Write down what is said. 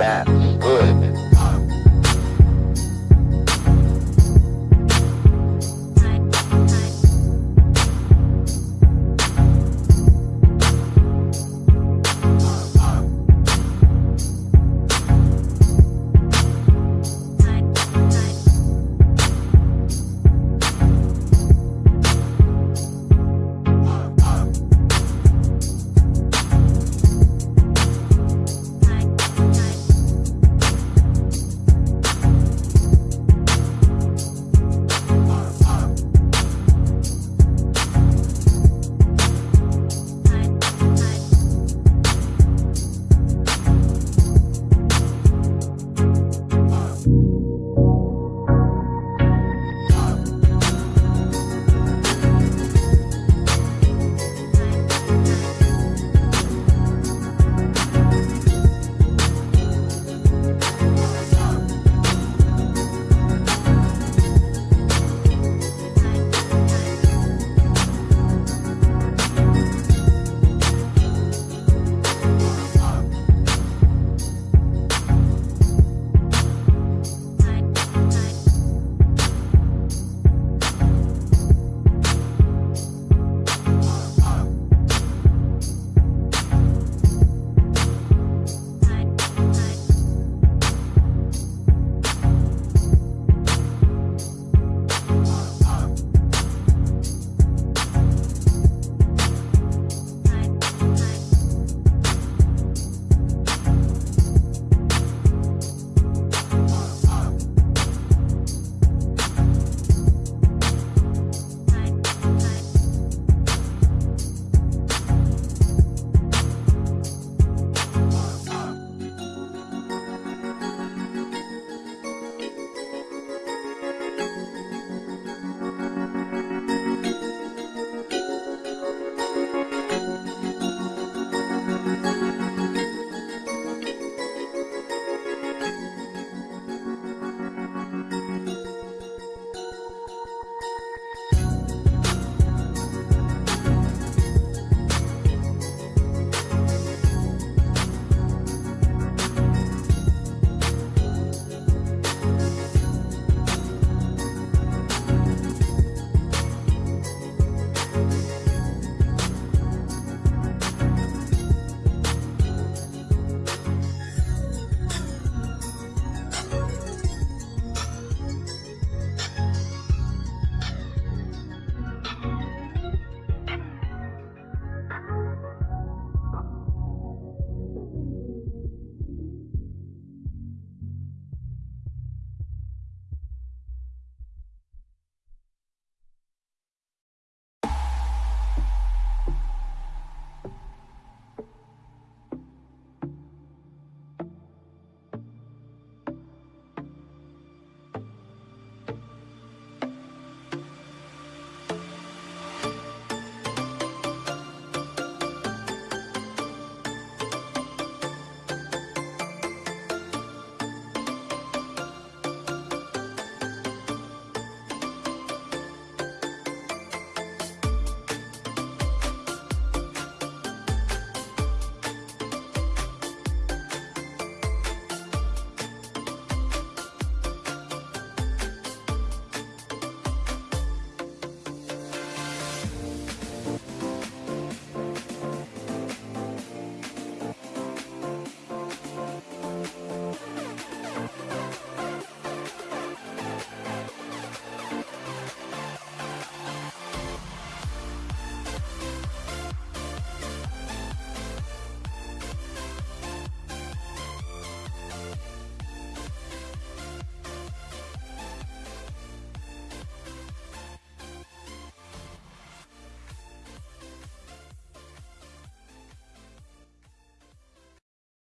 That's good.